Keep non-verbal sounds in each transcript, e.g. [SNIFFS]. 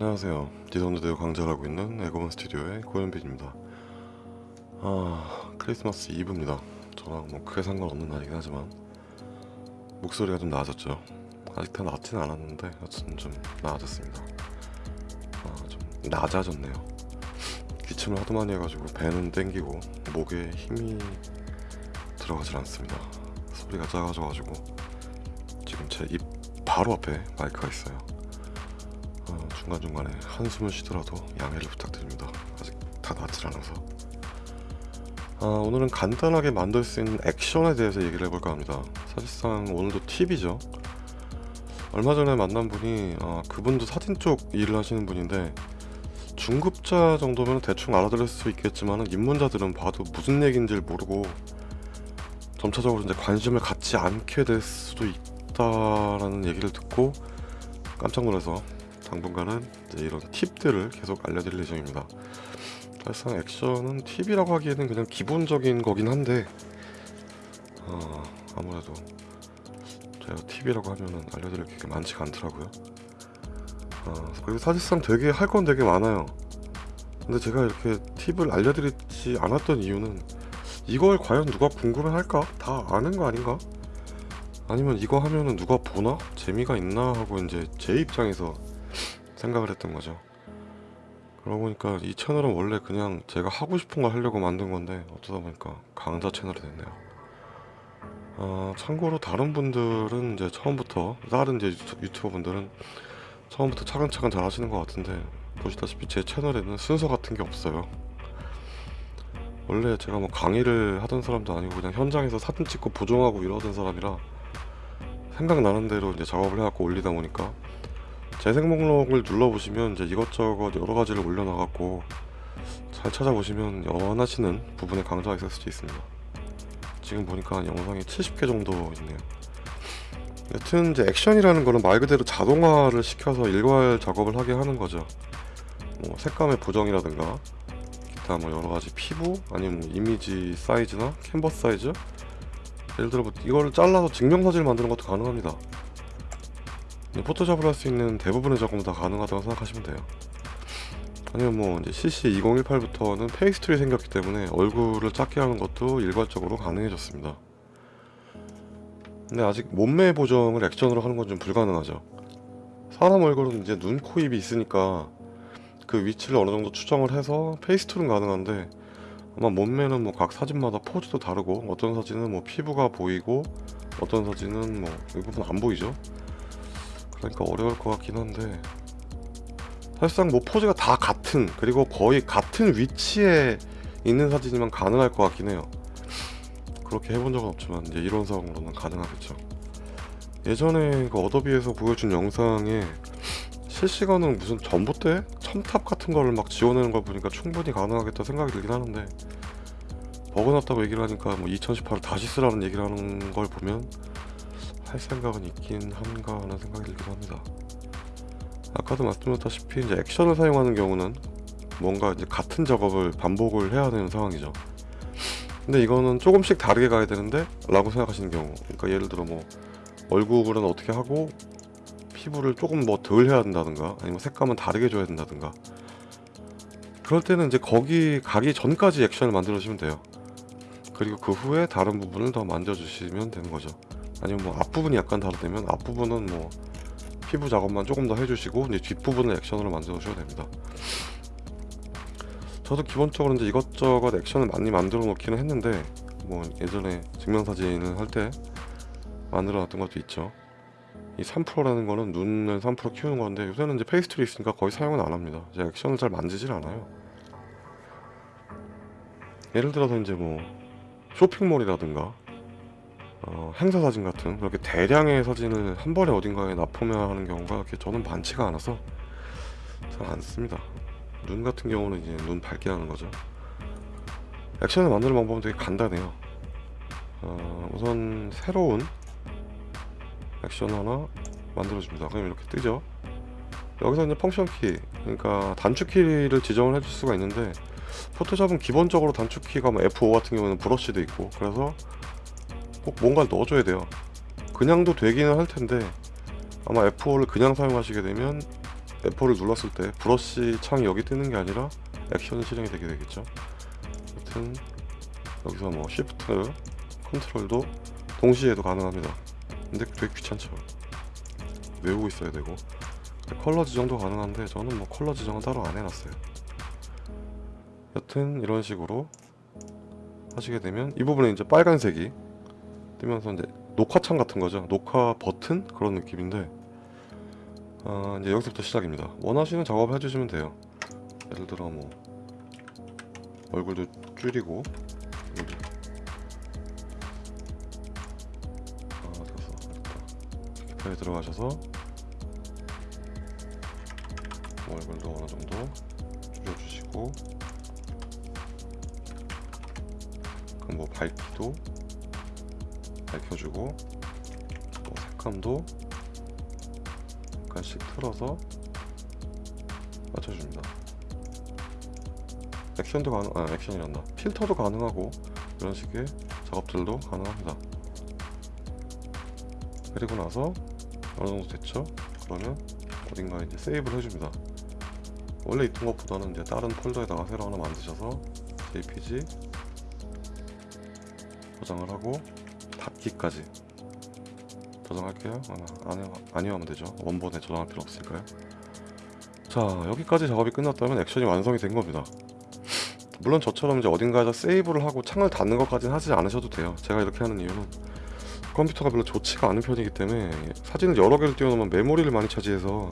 안녕하세요. 디선드대우 강좌하고 있는 에고먼 스튜디오의 고현빈입니다. 아 크리스마스 이브입니다. 저랑 뭐 크게 상관없는 날이긴 하지만 목소리가 좀 나아졌죠. 아직 다 낫진 않았는데 여튼 좀 나아졌습니다. 아 좀 낮아졌네요. 기침을 하도 많이 해가지고 배는 땡기고 목에 힘이 들어가질 않습니다. 소리가 작아져가지고 지금 제 입 바로 앞에 마이크가 있어요. 어, 중간중간에 한숨을 쉬더라도 양해를 부탁드립니다. 아직 다 낫질 않아서. 아, 오늘은 간단하게 만들 수 있는 액션에 대해서 얘기를 해볼까 합니다. 사실상 오늘도 팁이죠. 얼마 전에 만난 분이 아, 그분도 사진 쪽 일을 하시는 분인데 중급자 정도면 대충 알아들을 수 있겠지만 입문자들은 봐도 무슨 얘기인지 모르고 점차적으로 이제 관심을 갖지 않게 될 수도 있다라는 얘기를 듣고 깜짝 놀라서 당분간은 이런 팁들을 계속 알려드릴 예정입니다. 사실상 액션은 팁이라고 하기에는 그냥 기본적인 거긴 한데 어, 아무래도 제가 팁이라고 하면은 알려드릴 게 많지가 않더라고요. 어, 그리고 사실상 되게 할 건 되게 많아요. 근데 제가 이렇게 팁을 알려드리지 않았던 이유는 이걸 과연 누가 궁금해 할까? 다 아는 거 아닌가? 아니면 이거 하면은 누가 보나? 재미가 있나? 하고 이제 제 입장에서 생각을 했던 거죠. 그러고 보니까 이 채널은 원래 그냥 제가 하고 싶은 걸 하려고 만든 건데 어쩌다 보니까 강좌 채널이 됐네요. 아, 참고로 다른 분들은 이제 처음부터 다른 이제 유튜- 유튜버 분들은 처음부터 차근차근 잘 하시는 것 같은데 보시다시피 제 채널에는 순서 같은 게 없어요. 원래 제가 뭐 강의를 하던 사람도 아니고 그냥 현장에서 사진 찍고 보정하고 이러던 사람이라 생각나는 대로 이제 작업을 해갖고 올리다 보니까 재생 목록을 눌러보시면 이제 이것저것 여러 가지를 올려놔갖고 잘 찾아보시면 원하시는 부분에 강좌가 있을 수도 있습니다. 지금 보니까 영상이 70개 정도 있네요. 여튼 이제 액션이라는 거는 말 그대로 자동화를 시켜서 일괄 작업을 하게 하는 거죠. 뭐 색감의 보정이라든가 기타 뭐 여러 가지 피부 아니면 뭐 이미지 사이즈나 캔버스 사이즈 예를 들어 뭐 이거를 잘라서 증명사진을 만드는 것도 가능합니다. 네, 포토샵을 할수 있는 대부분의 작업은 다 가능하다고 생각하시면 돼요. 아니면 뭐 이제 CC 2018부터는 face tool이 생겼기 때문에 얼굴을 작게 하는 것도 일괄적으로 가능해졌습니다. 근데 아직 몸매 보정을 액션으로 하는 건 좀 불가능하죠. 사람 얼굴은 이제 눈, 코, 입이 있으니까 그 위치를 어느 정도 추정을 해서 페이스툴은 가능한데 아마 몸매는 뭐 각 사진마다 포즈도 다르고 어떤 사진은 뭐 피부가 보이고 어떤 사진은 뭐 이 부분 안 보이죠. 그러니까 어려울 것 같긴 한데 사실상 뭐 포즈가 다 같은 그리고 거의 같은 위치에 있는 사진이면 가능할 것 같긴 해요. 그렇게 해본 적은 없지만 이제 이론상으로는 가능하겠죠. 예전에 그 어도비에서 보여준 영상에 실시간으로 무슨 전봇대 첨탑 같은 거를 막 지원하는 걸 보니까 충분히 가능하겠다 생각이 들긴 하는데 버그났다고 얘기를 하니까 뭐 2018을 다시 쓰라는 얘기를 하는 걸 보면 할 생각은 있긴 한가 하는 생각이 들기도 합니다. 아까도 말씀드렸다시피 이제 액션을 사용하는 경우는 뭔가 이제 같은 작업을 반복을 해야 되는 상황이죠. 근데 이거는 조금씩 다르게 가야 되는데 라고 생각하시는 경우 그러니까 예를 들어 뭐 얼굴은 어떻게 하고 피부를 조금 뭐 덜 해야 된다든가 아니면 색감은 다르게 줘야 된다든가 그럴 때는 이제 거기 가기 전까지 액션을 만들어 주시면 돼요 그리고 그 후에 다른 부분을 더 만져 주시면 되는 거죠 아니면 뭐 앞부분이 약간 다르다면 앞부분은 뭐 피부 작업만 조금 더 해주시고 이제 뒷부분을 액션으로 만들어 주셔도 됩니다. 저도 기본적으로 이제 이것저것 액션을 많이 만들어 놓기는 했는데 뭐 예전에 증명사진을 할 때 만들어 놨던 것도 있죠. 이 3%라는 거는 눈을 3% 키우는 건데 요새는 이제 face tool이 있으니까 거의 사용은 안 합니다. 제가 액션을 잘 만지질 않아요. 예를 들어서 이제 뭐 쇼핑몰이라든가 어, 행사 사진 같은 그렇게 대량의 사진을 한 번에 어딘가에 납품해야 하는 경우가 이렇게 저는 많지가 않아서 잘 안 씁니다. 눈 같은 경우는 이제 눈 밝게 하는 거죠. 액션을 만드는 방법은 되게 간단해요. 어, 우선 새로운 액션 하나 만들어줍니다. 그럼 이렇게 뜨죠. 여기서 이제 펑션 키 그러니까 단축 키를 지정을 해줄 수가 있는데 포토샵은 기본적으로 단축 키가 뭐 F5 같은 경우는 브러쉬도 있고 그래서 꼭 뭔가를 넣어줘야 돼요 그냥도 되기는 할 텐데 아마 F5를 그냥 사용하시게 되면 F4를 눌렀을 때 브러쉬 창이 여기 뜨는 게 아니라 액션이 실행이 되게 되겠죠. 여튼 여기서 뭐 Shift, 컨트롤도 동시에도 가능합니다. 근데 되게 귀찮죠. 외우고 있어야 되고 컬러 지정도 가능한데 저는 뭐 컬러 지정은 따로 안 해놨어요. 여튼 이런 식으로 하시게 되면 이 부분에 이제 빨간색이 뜨면서 이제 녹화창 같은 거죠. 녹화 버튼 그런 느낌인데 아, 이제 여기서부터 시작입니다. 원하시는 작업을 해주시면 돼요. 예를 들어 뭐 얼굴도 줄이고. 아 됐어. 이렇게 들어가셔서 뭐 얼굴도 어느 정도 줄여주시고 그럼 뭐 밝기도 밝혀주고 뭐 색감도 약간씩 틀어서 맞춰줍니다. 액션도 가능, 아 액션이란다. 필터도 가능하고 이런 식의 작업들도 가능합니다. 그리고 나서 어느 정도 됐죠? 그러면 어딘가에 이제 세이브를 해줍니다. 원래 있던 것보다는 이제 다른 폴더에다가 새로 하나 만드셔서 JPG 저장을 하고 닫기까지 저장할게요. 아, 안 해, 아니요 하면 되죠. 원본에 저장할 필요 없으니까요. 자 여기까지 작업이 끝났다면 액션이 완성이 된 겁니다. 물론 저처럼 이제 어딘가에서 세이브를 하고 창을 닫는 것까지는 하지 않으셔도 돼요. 제가 이렇게 하는 이유는 컴퓨터가 별로 좋지가 않은 편이기 때문에 사진을 여러 개를 띄워놓으면 메모리를 많이 차지해서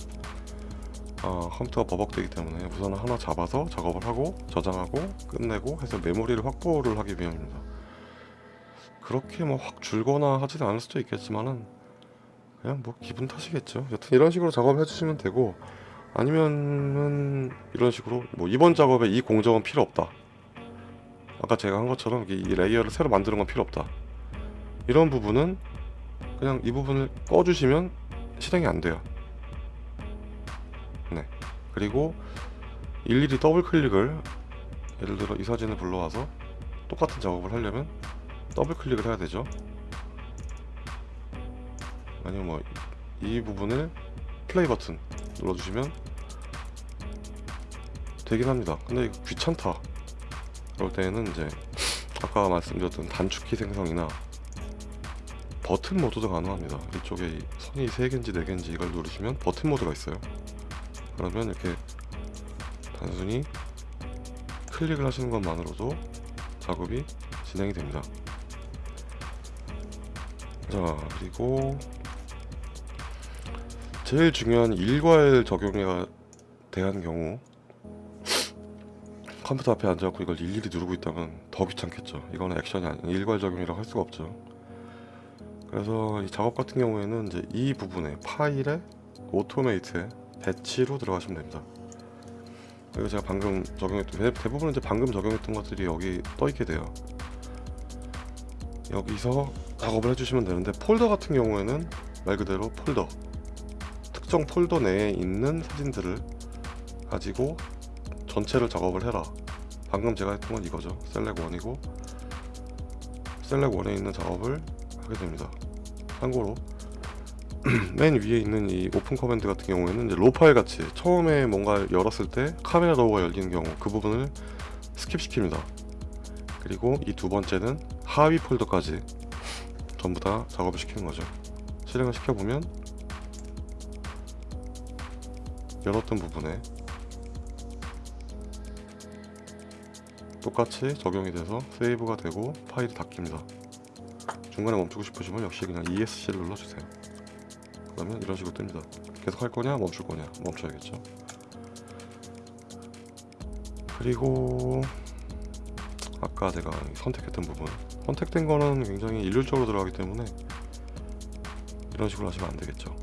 아, 컴퓨터가 버벅대기 때문에 우선 하나 잡아서 작업을 하고 저장하고 끝내고 해서 메모리를 확보를 하기 위함입니다. 그렇게 뭐 확 줄거나 하지는 않을 수도 있겠지만은 그냥 뭐 기분 탓이겠죠. 여튼 이런 식으로 작업을 해주시면 되고 아니면은 이런 식으로 뭐 이번 작업에 이 공정은 필요 없다. 아까 제가 한 것처럼 이 layer를 새로 만드는 건 필요 없다. 이런 부분은 그냥 이 부분을 꺼주시면 실행이 안 돼요. 네. 그리고 일일이 더블 클릭을 예를 들어 이 사진을 불러와서 똑같은 작업을 하려면 더블 클릭을 해야 되죠. 아니면 뭐 이 부분을 플레이 버튼 눌러주시면 되긴 합니다. 근데 이거 귀찮다. 그럴 때는 이제 아까 말씀드렸던 단축키 생성이나 버튼 모드도 가능합니다. 이쪽에 이 선이 3개인지 4개인지 이걸 누르시면 버튼 모드가 있어요. 그러면 이렇게 단순히 클릭을 하시는 것만으로도 작업이 진행이 됩니다. 자, 그리고 제일 중요한 일괄 적용에 대한 경우 [SNIFFS] 컴퓨터 앞에 앉아갖고 이걸 일일이 누르고 있다면 더 귀찮겠죠. 이거는 액션이 아닌 일괄 적용이라고 할 수가 없죠. 그래서 이 작업 같은 경우에는 이제 이 부분에 파일에 automate에 batch로 들어가시면 됩니다. 그리고 제가 방금 적용했던 대- 대부분 이제 방금 적용했던 것들이 여기 떠 있게 돼요. 여기서 작업을 해주시면 되는데 폴더 같은 경우에는 말 그대로 폴더 특정 폴더 내에 있는 사진들을 가지고 전체를 작업을 해라. 방금 제가 했던 건 이거죠. select 1이고 select 1에 있는 작업을 하게 됩니다. 참고로 [CLEARS THROAT] 맨 위에 있는 이 open command 같은 경우에는 이제 raw 파일 같이 처음에 뭔가 열었을 때 카메라 raw가 열리는 경우 그 부분을 skip시킵니다. 그리고 이 두 번째는 하위 폴더까지 전부 다 작업을 시키는 거죠. 실행을 시켜보면 열었던 부분에 똑같이 적용이 돼서 세이브가 되고 파일이 닫힙니다. 중간에 멈추고 싶으시면 역시 그냥 ESC를 눌러주세요. 그러면 이런 식으로 뜹니다. 계속 할 거냐 멈출 거냐 멈춰야겠죠. 그리고 아까 제가 선택했던 부분 선택된 거는 굉장히 일률적으로 들어가기 때문에 이런 식으로 하시면 안 되겠죠.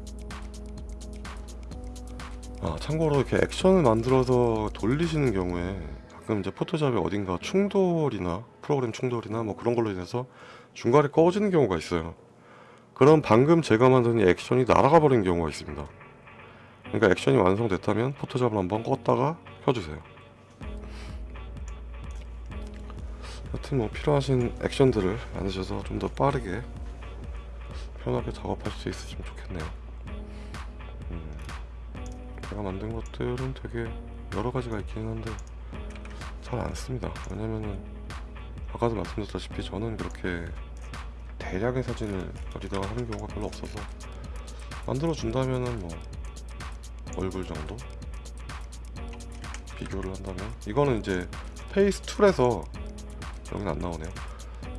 아 참고로 이렇게 액션을 만들어서 돌리시는 경우에 가끔 이제 포토샵에 어딘가 충돌이나 프로그램 충돌이나 뭐 그런 걸로 인해서 중간에 꺼지는 경우가 있어요. 그럼 방금 제가 만든 이 액션이 날아가 버리는 경우가 있습니다. 그러니까 액션이 완성됐다면 포토샵을 한번 껐다가 켜주세요. 여튼 뭐 필요하신 액션들을 만드셔서 좀 더 빠르게 편하게 작업할 수 있으시면 좋겠네요. 음. 제가 만든 것들은 되게 여러 가지가 있기는 한데 잘 안 씁니다. 왜냐면은 아까도 말씀드렸다시피 저는 그렇게 대량의 사진을 어디다가 하는 경우가 별로 없어서 만들어 준다면은 뭐 얼굴 정도 비교를 한다면 이거는 이제 face tool에서 여기는 안 나오네요.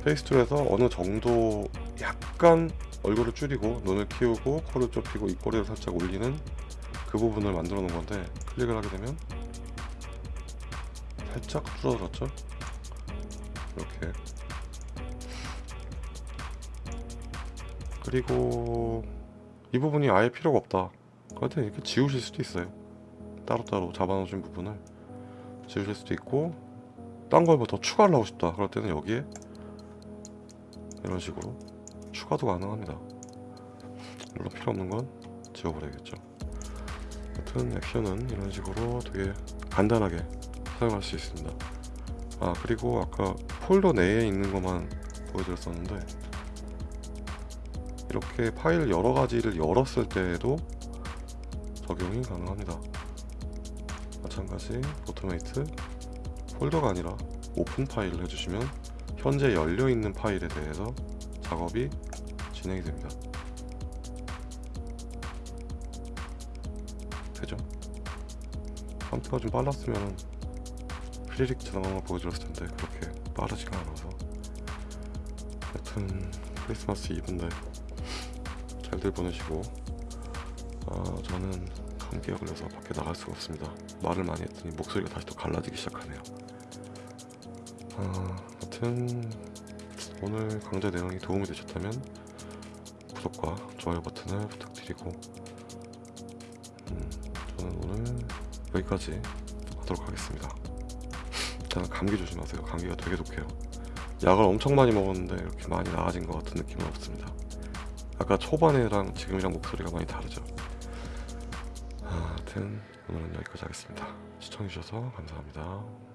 face tool에서 어느 정도 약간 얼굴을 줄이고 눈을 키우고 코를 좁히고 입꼬리를 살짝 올리는 그 부분을 만들어 놓은 건데 클릭을 하게 되면 살짝 줄어들었죠? 이렇게. 그리고 이 부분이 아예 필요가 없다. 그럴 때 이렇게 지우실 수도 있어요. 따로따로 잡아놓으신 부분을 지우실 수도 있고 딴 걸 뭐 더 추가를 하고 싶다. 그럴 때는 여기에 이런 식으로 추가도 가능합니다. 물론 필요 없는 건 지워버려야겠죠. 여튼 액션은 이런 식으로 되게 간단하게 사용할 수 있습니다. 아 그리고 아까 폴더 내에 있는 것만 보여드렸었는데 이렇게 파일 여러 가지를 열었을 때에도 적용이 가능합니다. 마찬가지 automate 폴더가 아니라 open file을 해주시면 현재 열려있는 파일에 대해서 작업이 진행이 됩니다. 되죠? 컴퓨터가 좀 빨랐으면 지나가는 거 보여드렸을 텐데 그렇게 빠르지가 않아서. 여튼 크리스마스 이브인데 잘들 보내시고 아 저는 감기에 걸려서 밖에 나갈 수가 없습니다. 말을 많이 했더니 목소리가 다시 또 갈라지기 시작하네요 아 여튼 오늘 강좌 내용이 도움이 되셨다면 구독과 좋아요 버튼을 부탁드리고 음, 저는 오늘 여기까지 하도록 하겠습니다. 일단 감기 조심하세요. 감기가 되게 독해요. 약을 엄청 많이 먹었는데 이렇게 많이 나아진 것 같은 느낌은 없습니다. 아까 초반에랑 지금이랑 목소리가 많이 다르죠. 아, 하여튼 오늘은 여기까지 하겠습니다. 시청해주셔서 감사합니다